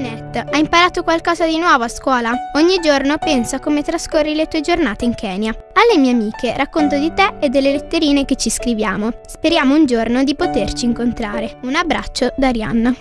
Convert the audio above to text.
Ninette, hai imparato qualcosa di nuovo a scuola? Ogni giorno penso a come trascorri le tue giornate in Kenya. Alle mie amiche racconto di te e delle letterine che ci scriviamo. Speriamo un giorno di poterci incontrare. Un abbraccio da Arianna.